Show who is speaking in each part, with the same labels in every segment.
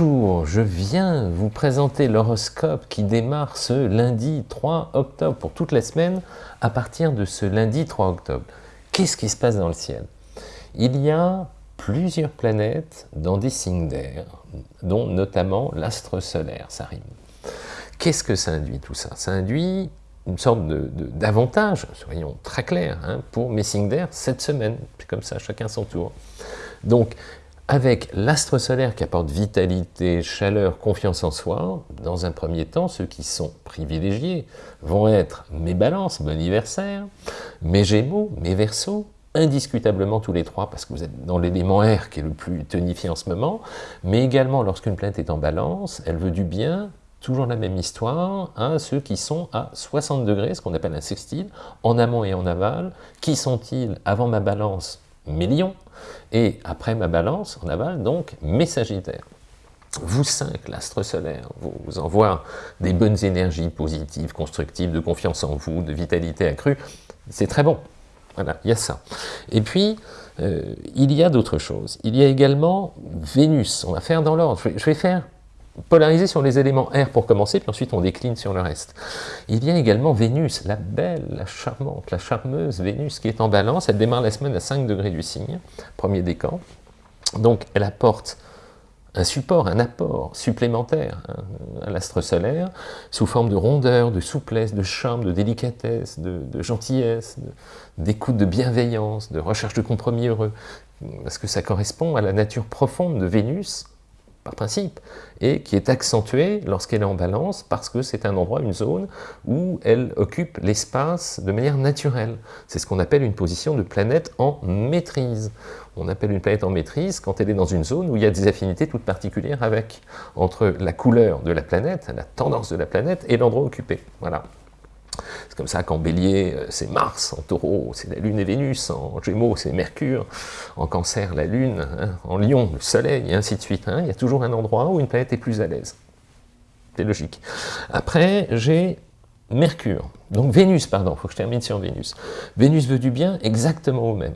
Speaker 1: Bonjour, je viens vous présenter l'horoscope qui démarre ce lundi 3 octobre pour toute la semaine à partir de ce lundi 3 octobre. Qu'est-ce qui se passe dans le ciel? Il y a plusieurs planètes dans des signes d'air, dont notamment l'astre solaire, ça rime. Qu'est-ce que ça induit tout ça? Ça induit une sorte d'avantage, soyons très clairs, hein, pour mes signes d'air cette semaine. Comme ça, chacun son tour. Avec l'astre solaire qui apporte vitalité, chaleur, confiance en soi, dans un premier temps, ceux qui sont privilégiés vont être mes balances, mon anniversaire, mes gémeaux, mes versos, indiscutablement tous les trois, parce que vous êtes dans l'élément R qui est le plus tonifié en ce moment, mais également lorsqu'une planète est en balance, elle veut du bien, toujours la même histoire, à ceux qui sont à 60 degrés, ce qu'on appelle un sextile, en amont et en aval. Qui sont-ils avant ma balance? Mes lions, et après ma balance, en aval, donc mes sagittaires. Vous cinq, l'astre solaire, vous envoie des bonnes énergies positives, constructives, de confiance en vous, de vitalité accrue. C'est très bon. Voilà, il y a ça. Et puis, euh, il y a d'autres choses. Il y a également Vénus. On va faire dans l'ordre. Je vais faire polariser sur les éléments R pour commencer, puis ensuite on décline sur le reste. Il y a également Vénus, la belle, la charmante, la charmeuse Vénus qui est en balance, elle démarre la semaine à 5 degrés du signe, premier décan, donc elle apporte un support, un apport supplémentaire hein, à l'astre solaire, sous forme de rondeur, de souplesse, de charme, de délicatesse, de, de gentillesse, d'écoute, de bienveillance, de recherche de compromis heureux, parce que ça correspond à la nature profonde de Vénus, par principe, et qui est accentuée lorsqu'elle est en balance parce que c'est un endroit, une zone où elle occupe l'espace de manière naturelle. C'est ce qu'on appelle une position de planète en maîtrise. On appelle une planète en maîtrise quand elle est dans une zone où il y a des affinités toutes particulières avec, entre la couleur de la planète, la tendance de la planète et l'endroit occupé. Voilà. C'est comme ça qu'en bélier, euh, c'est Mars, en taureau, c'est la Lune et Vénus, en gémeaux, c'est Mercure, en cancer, la Lune, hein, en lion, le Soleil, et ainsi de suite. Hein. Il y a toujours un endroit où une planète est plus à l'aise. C'est logique. Après, j'ai Mercure, donc Vénus, pardon, il faut que je termine sur Vénus. Vénus veut du bien exactement au même.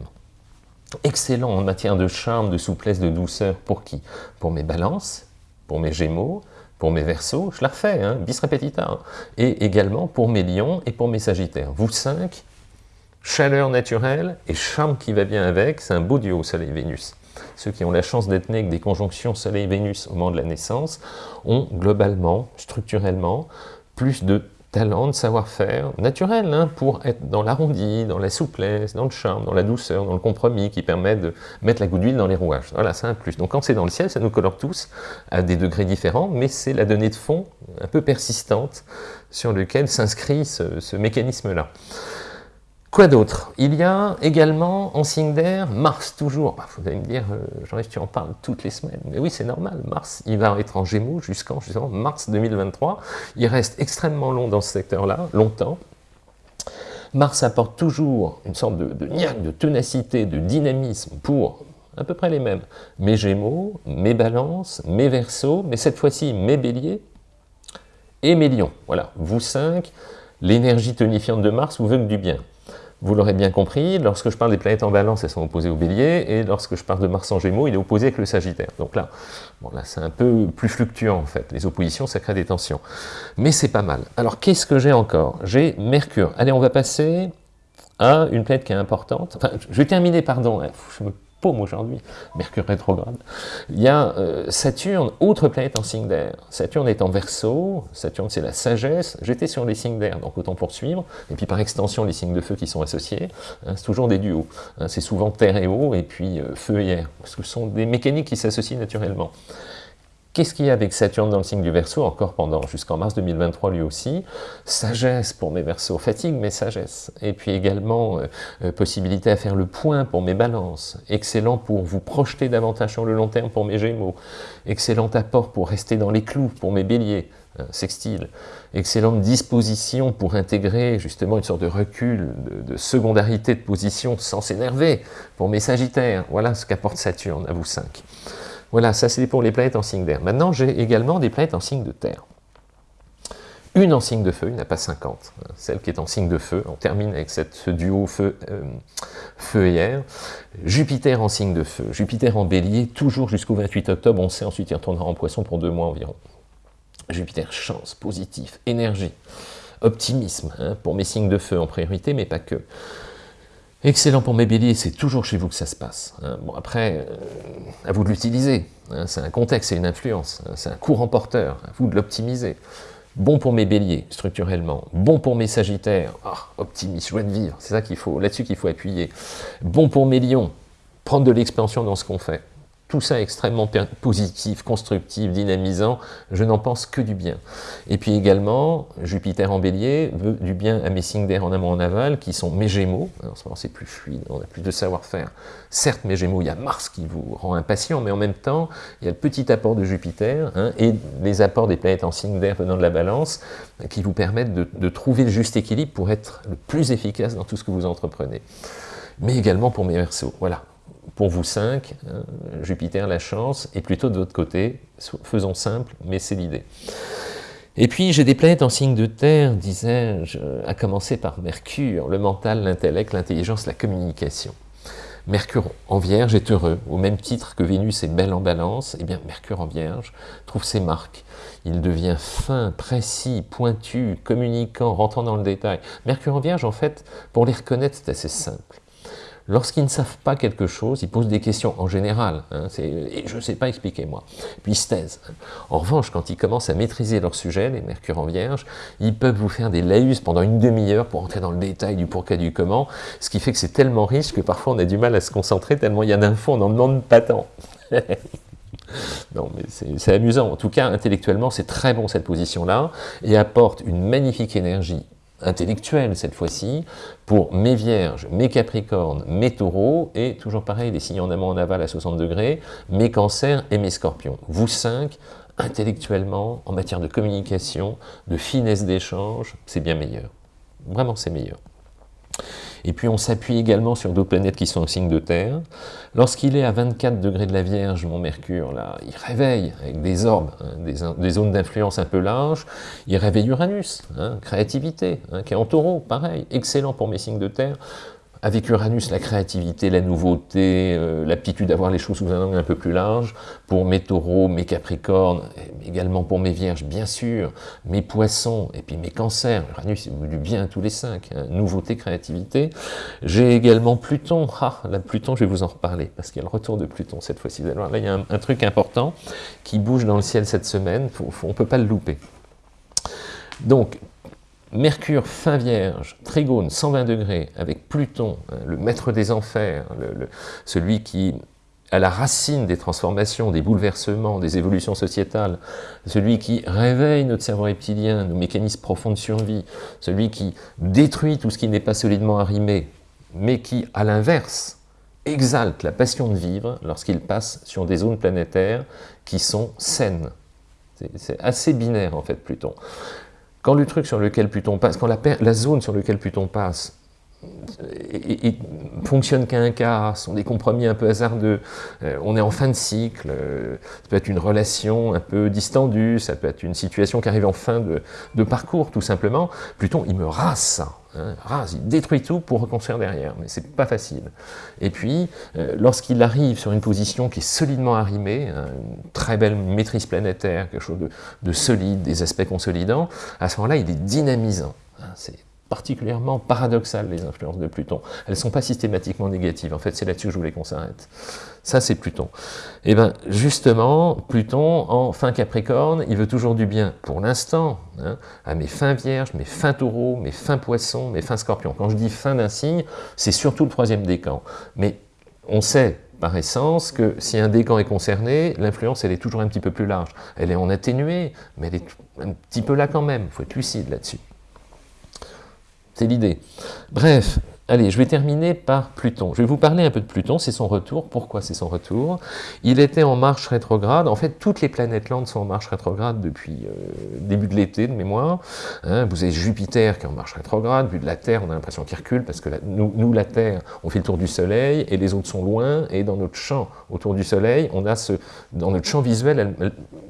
Speaker 1: Excellent en matière de charme, de souplesse, de douceur, pour qui? Pour mes balances, pour mes gémeaux, pour mes versos, je la refais, hein, bis repetita, hein. et également pour mes lions et pour mes sagittaires. Vous cinq, chaleur naturelle et charme qui va bien avec, c'est un beau duo Soleil-Vénus. Ceux qui ont la chance d'être nés avec des conjonctions Soleil-Vénus au moment de la naissance ont globalement, structurellement, plus de talent, de savoir-faire naturel hein, pour être dans l'arrondi, dans la souplesse, dans le charme, dans la douceur, dans le compromis qui permet de mettre la goutte d'huile dans les rouages. Voilà, c'est un plus. Donc quand c'est dans le ciel, ça nous colore tous à des degrés différents, mais c'est la donnée de fond un peu persistante sur lequel s'inscrit ce mécanisme-là. Quoi d'autre? Il y a également en signe d'air Mars, toujours. Bah, vous allez me dire, euh, Jean-Yves, tu en parles toutes les semaines. Mais oui, c'est normal. Mars, il va être en Gémeaux jusqu'en mars 2023. Il reste extrêmement long dans ce secteur-là, longtemps. Mars apporte toujours une sorte de, de de ténacité, de dynamisme pour à peu près les mêmes. Mes Gémeaux, mes Balances, mes Verseaux, mais cette fois-ci mes Béliers et mes Lions. Voilà, vous cinq, l'énergie tonifiante de Mars vous veut du bien. Vous l'aurez bien compris, lorsque je parle des planètes en balance, elles sont opposées au bélier, et lorsque je parle de Mars en gémeaux, il est opposé avec le sagittaire. Donc là, bon, là c'est un peu plus fluctuant en fait. Les oppositions, ça crée des tensions. Mais c'est pas mal. Alors qu'est-ce que j'ai encore? J'ai Mercure. Allez, on va passer à une planète qui est importante. Enfin, je vais terminer, pardon, hein. Aujourd'hui, Mercure rétrograde. Il y a euh, Saturne, autre planète en signe d'air. Saturne est en verso, Saturne c'est la sagesse, j'étais sur les signes d'air, donc autant poursuivre, et puis par extension les signes de feu qui sont associés, hein, c'est toujours des duos, hein. c'est souvent terre et eau, et puis euh, feu et air, ce sont des mécaniques qui s'associent naturellement. Qu'est-ce qu'il y a avec Saturne dans le signe du Verseau, encore pendant jusqu'en mars 2023 lui aussi? Sagesse pour mes Verseaux, fatigue mais sagesse. Et puis également euh, euh, possibilité à faire le point pour mes balances. Excellent pour vous projeter davantage sur le long terme pour mes Gémeaux. Excellent apport pour rester dans les clous pour mes Béliers. Hein, sextile, excellente disposition pour intégrer justement une sorte de recul, de, de secondarité de position sans s'énerver pour mes sagittaires. Voilà ce qu'apporte Saturne à vous cinq. Voilà, ça c'est pour les planètes en signe d'air. Maintenant, j'ai également des planètes en signe de terre. une en signe de feu, il n'y en a pas 50. Celle qui est en signe de feu, on termine avec ce duo feu, euh, feu et air. Jupiter en signe de feu, Jupiter en bélier, toujours jusqu'au 28 octobre, on sait ensuite il retournera en poisson pour deux mois environ. Jupiter, chance, positif, énergie, optimisme, hein, pour mes signes de feu en priorité, mais pas que. Excellent pour mes béliers, c'est toujours chez vous que ça se passe. Hein. Bon, après, euh, à vous de l'utiliser. Hein. c'est un contexte, c'est une influence, c'est un courant porteur, à vous de l'optimiser. Bon pour mes béliers, structurellement. Bon pour mes sagittaires, oh, optimiste, joie de vivre, c'est ça qu'il faut, là-dessus qu'il faut appuyer. Bon pour mes lions, prendre de l'expansion dans ce qu'on fait tout ça extrêmement positif, constructif, dynamisant, je n'en pense que du bien. Et puis également, Jupiter en bélier veut du bien à mes signes d'air en amont en aval, qui sont mes gémeaux, en ce moment c'est plus fluide, on a plus de savoir-faire. Certes, mes gémeaux, il y a Mars qui vous rend impatient, mais en même temps, il y a le petit apport de Jupiter, hein, et les apports des planètes en signe d'air venant de la balance, qui vous permettent de, trouver le juste équilibre pour être le plus efficace dans tout ce que vous entreprenez. Mais également pour mes versos, voilà, pour vous cinq, hein, Jupiter, la chance, et plutôt de votre côté, faisons simple, mais c'est l'idée. Et puis j'ai des planètes en signe de terre, disais-je, à commencer par Mercure, le mental, l'intellect, l'intelligence, la communication. Mercure en Vierge est heureux, au même titre que Vénus est belle en balance, et eh bien Mercure en Vierge trouve ses marques. Il devient fin, précis, pointu, communicant, rentrant dans le détail. Mercure en Vierge, en fait, pour les reconnaître, c'est assez simple. Lorsqu'ils ne savent pas quelque chose, ils posent des questions en général, hein, et je ne sais pas expliquer moi, puis ils se taisent. En revanche, quand ils commencent à maîtriser leur sujet, les mercure en vierge, ils peuvent vous faire des laïus pendant une demi-heure pour entrer dans le détail du pourquoi du comment, ce qui fait que c'est tellement riche que parfois on a du mal à se concentrer, tellement il y a d'infos, on n'en demande pas tant. Non, mais c'est amusant. En tout cas, intellectuellement, c'est très bon cette position-là, et apporte une magnifique énergie intellectuelle cette fois-ci, pour mes vierges, mes capricornes, mes taureaux, et toujours pareil, les signes en amont en aval à 60 degrés, mes cancers et mes scorpions. Vous cinq, intellectuellement, en matière de communication, de finesse d'échange, c'est bien meilleur. Vraiment, c'est meilleur. Et puis on s'appuie également sur d'autres planètes qui sont au signe de terre. Lorsqu'il est à 24 degrés de la Vierge, mon Mercure, là, il réveille avec des orbes, hein, des, zones d'influence un peu larges, il réveille Uranus, hein, créativité, qui est en taureau, pareil, excellent pour mes signes de terre. Avec Uranus, la créativité, la nouveauté, euh, l'aptitude à voir les choses sous un angle un peu plus large. Pour mes taureaux, mes capricornes, également pour mes vierges, bien sûr, mes poissons, et puis mes cancers. Uranus, il du bien à tous les cinq. Hein. Nouveauté, créativité. J'ai également Pluton. Ah, la Pluton, je vais vous en reparler, parce qu'il y a le retour de Pluton cette fois-ci. Là, il y a un, truc important qui bouge dans le ciel cette semaine. on ne peut pas le louper. Donc, Mercure fin vierge, trigone 120 degrés, avec Pluton, hein, le maître des enfers, celui qui à la racine des transformations, des bouleversements, des évolutions sociétales, celui qui réveille notre cerveau reptilien, nos mécanismes profonds de survie, celui qui détruit tout ce qui n'est pas solidement arrimé, mais qui, à l'inverse, exalte la passion de vivre lorsqu'il passe sur des zones planétaires qui sont saines. C'est assez binaire, en fait, Pluton. Quand le truc sur lequel Pluton passe, quand la, zone sur laquelle Pluton passe et, fonctionne qu'à un quart, sont des compromis un peu hasardeux, euh, on est en fin de cycle, euh, ça peut être une relation un peu distendue, ça peut être une situation qui arrive en fin de, de parcours tout simplement, Pluton il me rase ça, Hein, rase, il détruit tout pour reconstruire derrière, mais c'est pas facile. Et puis, euh, lorsqu'il arrive sur une position qui est solidement arrimée, hein, une très belle maîtrise planétaire, quelque chose de, solide, des aspects consolidants, à ce moment-là, il est dynamisant. Hein, c'est particulièrement paradoxal, les influences de Pluton. Elles ne sont pas systématiquement négatives. En fait, c'est là-dessus que je voulais qu'on s'arrête. Ça, c'est Pluton. Et eh bien, justement, Pluton, en fin Capricorne, il veut toujours du bien, pour l'instant, hein, à mes fins Vierges, mes fins Taureaux, mes fins Poissons, mes fins Scorpions. Quand je dis fin d'un signe, c'est surtout le troisième décan. Mais on sait, par essence, que si un décan est concerné, l'influence, elle est toujours un petit peu plus large. Elle est en atténuée, mais elle est un petit peu là quand même. Il faut être lucide là-dessus. C'est l'idée. Bref, Allez, je vais terminer par Pluton. Je vais vous parler un peu de Pluton, c'est son retour. Pourquoi c'est son retour? Il était en marche rétrograde. En fait, toutes les planètes lentes sont en marche rétrograde depuis euh, début de l'été, de mémoire. Hein, vous avez Jupiter qui est en marche rétrograde. Vu de la Terre, on a l'impression qu'il recule parce que nous, la Terre, on fait le tour du Soleil et les autres sont loin. Et dans notre champ autour du Soleil, on a ce, dans notre champ visuel,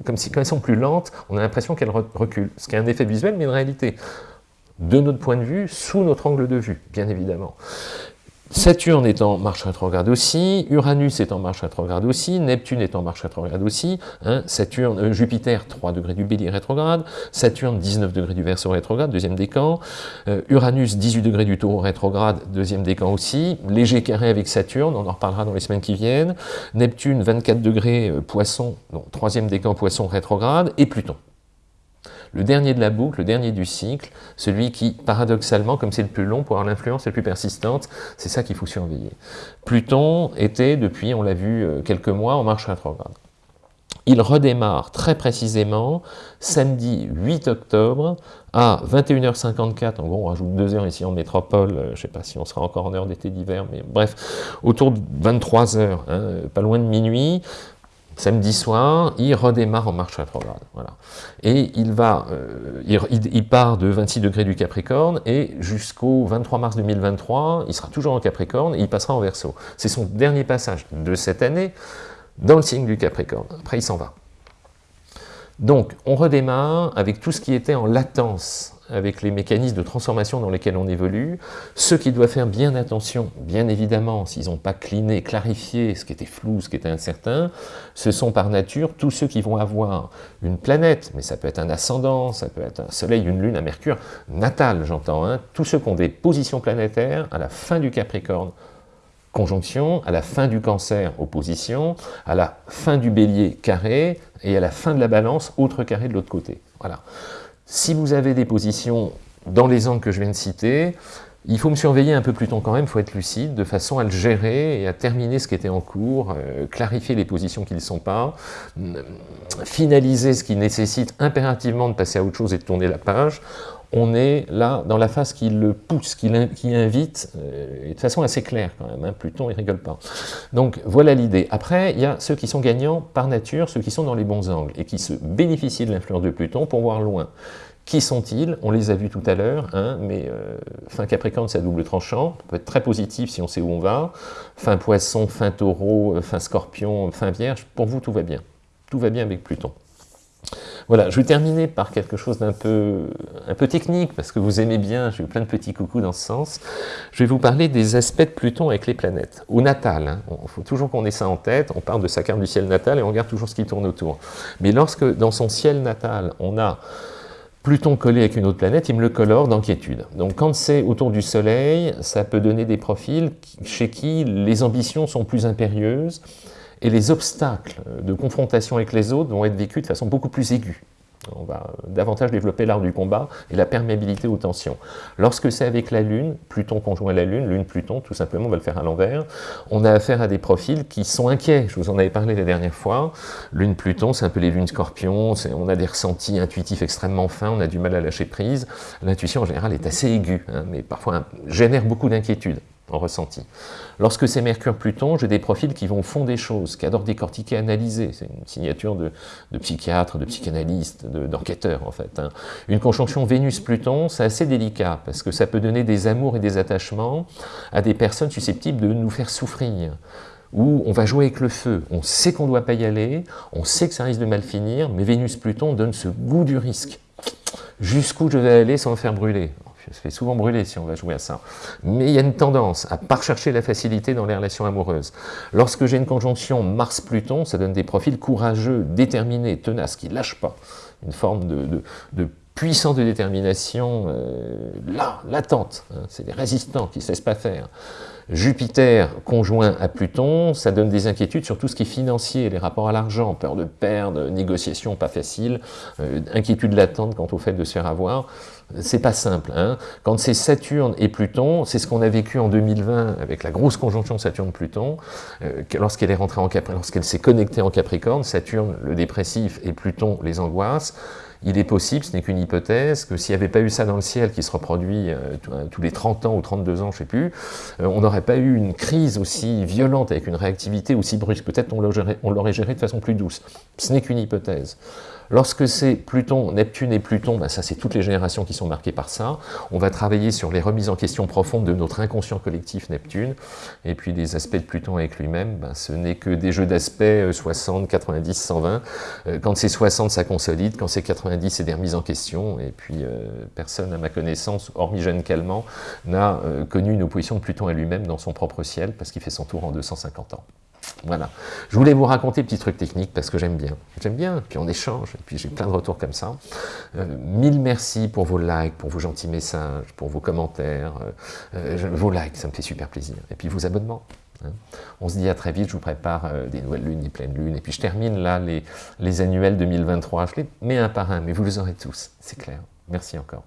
Speaker 1: comme si quand elles sont plus lentes, on a l'impression qu'elles reculent. Ce qui est un effet visuel, mais une réalité de notre point de vue, sous notre angle de vue, bien évidemment. Saturne est en marche rétrograde aussi, Uranus est en marche rétrograde aussi, Neptune est en marche rétrograde aussi, hein, Saturne, euh, Jupiter 3 degrés du bélier rétrograde, Saturne 19 degrés du verso rétrograde, deuxième décan, euh, Uranus 18 degrés du taureau rétrograde, deuxième décan aussi, léger carré avec Saturne, on en reparlera dans les semaines qui viennent, Neptune 24 degrés euh, poisson, troisième décan poisson rétrograde, et Pluton le dernier de la boucle, le dernier du cycle, celui qui, paradoxalement, comme c'est le plus long, pour avoir l'influence la plus persistante, c'est ça qu'il faut surveiller. Pluton était, depuis, on l'a vu, euh, quelques mois, en marche rétrograde. Il redémarre très précisément samedi 8 octobre à 21h54, en gros on rajoute deux heures ici en métropole, euh, je ne sais pas si on sera encore en heure d'été d'hiver, mais bref, autour de 23h, hein, pas loin de minuit, Samedi soir, il redémarre en marche rétrograde. Voilà. Et il, va, euh, il, part de 26 degrés du Capricorne et jusqu'au 23 mars 2023, il sera toujours en Capricorne et il passera en Verseau. C'est son dernier passage de cette année dans le signe du Capricorne. Après, il s'en va. Donc, on redémarre avec tout ce qui était en latence avec les mécanismes de transformation dans lesquels on évolue. Ceux qui doivent faire bien attention, bien évidemment, s'ils n'ont pas cliné, clarifié ce qui était flou, ce qui était incertain, ce sont par nature tous ceux qui vont avoir une planète, mais ça peut être un ascendant, ça peut être un soleil, une lune, un mercure, natal j'entends, hein, tous ceux qui ont des positions planétaires à la fin du Capricorne, conjonction, à la fin du cancer, opposition, à la fin du bélier, carré, et à la fin de la balance, autre carré de l'autre côté. Voilà. Si vous avez des positions dans les angles que je viens de citer, il faut me surveiller un peu plus tôt quand même, il faut être lucide, de façon à le gérer et à terminer ce qui était en cours, euh, clarifier les positions qui ne sont pas, finaliser ce qui nécessite impérativement de passer à autre chose et de tourner la page. On est là dans la phase qui le pousse, qui, invite, euh, et de façon assez claire quand même, hein, Pluton il rigole pas. Donc voilà l'idée. Après, il y a ceux qui sont gagnants par nature, ceux qui sont dans les bons angles, et qui se bénéficient de l'influence de Pluton pour voir loin. Qui sont-ils? On les a vus tout à l'heure, hein, mais euh, fin Capricorne, c'est à double tranchant, ça peut être très positif si on sait où on va. Fin Poisson, fin Taureau, euh, fin Scorpion, fin Vierge, pour vous, tout va bien. Tout va bien avec Pluton. Voilà, je vais terminer par quelque chose d'un peu, technique, parce que vous aimez bien, j'ai eu plein de petits coucous dans ce sens. Je vais vous parler des aspects de Pluton avec les planètes. Au natal, il hein. faut toujours qu'on ait ça en tête, on parle de sa carte du ciel natal et on regarde toujours ce qui tourne autour. Mais lorsque dans son ciel natal, on a Pluton collé avec une autre planète, il me le colore d'inquiétude. Donc quand c'est autour du Soleil, ça peut donner des profils chez qui les ambitions sont plus impérieuses, et les obstacles de confrontation avec les autres vont être vécus de façon beaucoup plus aiguë. On va davantage développer l'art du combat et la perméabilité aux tensions. Lorsque c'est avec la Lune, Pluton conjoint la Lune, Lune-Pluton, tout simplement, on va le faire à l'envers, on a affaire à des profils qui sont inquiets. Je vous en avais parlé la dernière fois. Lune-Pluton, c'est un peu les lunes scorpions, on a des ressentis intuitifs extrêmement fins, on a du mal à lâcher prise. L'intuition, en général, est assez aiguë, hein, mais parfois génère beaucoup d'inquiétude en ressenti. Lorsque c'est Mercure-Pluton, j'ai des profils qui vont au fond des choses, qui adorent décortiquer, analyser. C'est une signature de, psychiatre, de psychanalyste, d'enquêteur en fait. Hein. Une conjonction Vénus-Pluton, c'est assez délicat, parce que ça peut donner des amours et des attachements à des personnes susceptibles de nous faire souffrir où on va jouer avec le feu, on sait qu'on ne doit pas y aller, on sait que ça risque de mal finir, mais Vénus-Pluton donne ce goût du risque. Jusqu'où je vais aller sans me faire brûler? Je se fais souvent brûler si on va jouer à ça. Mais il y a une tendance à pas rechercher la facilité dans les relations amoureuses. Lorsque j'ai une conjonction Mars-Pluton, ça donne des profils courageux, déterminés, tenaces, qui ne lâchent pas. Une forme de, puissance de détermination euh, là, latente. Hein. C'est des résistants qui ne cessent pas faire. Jupiter conjoint à Pluton, ça donne des inquiétudes sur tout ce qui est financier, les rapports à l'argent, peur de perdre, négociations pas faciles, euh, inquiétude latente quant au fait de se faire avoir. C'est pas simple. Hein. Quand c'est Saturne et Pluton, c'est ce qu'on a vécu en 2020 avec la grosse conjonction Saturne-Pluton, euh, lorsqu'elle est rentrée en Capricorne, lorsqu'elle s'est connectée en Capricorne, Saturne le dépressif et Pluton les angoisses il est possible, ce n'est qu'une hypothèse, que s'il n'y avait pas eu ça dans le ciel qui se reproduit euh, euh, tous les 30 ans ou 32 ans, je ne sais plus, euh, on n'aurait pas eu une crise aussi violente avec une réactivité aussi brusque. Peut-être on l'aurait géré de façon plus douce. Ce n'est qu'une hypothèse. Lorsque c'est Pluton, Neptune et Pluton, ben ça c'est toutes les générations qui sont marquées par ça. On va travailler sur les remises en question profondes de notre inconscient collectif Neptune. Et puis les aspects de Pluton avec lui-même, ben, ce n'est que des jeux d'aspects 60, 90, 120. Quand c'est 60, ça consolide. Quand c'est 90, c'est des remises en question. Et puis euh, personne, à ma connaissance, hormis Jeanne Calment, n'a euh, connu une opposition de Pluton à lui-même dans son propre ciel, parce qu'il fait son tour en 250 ans. Voilà. Je voulais vous raconter petits trucs techniques parce que j'aime bien. J'aime bien, puis on échange, et puis j'ai plein de retours comme ça. Euh, mille merci pour vos likes, pour vos gentils messages, pour vos commentaires. Vos likes, ça me fait super plaisir. Et puis vos abonnements. Hein. On se dit à très vite, je vous prépare des nouvelles lunes, des pleines lunes, et puis je termine là les, les annuels 2023. Je les mets un par un, mais vous les aurez tous, c'est clair. Merci encore.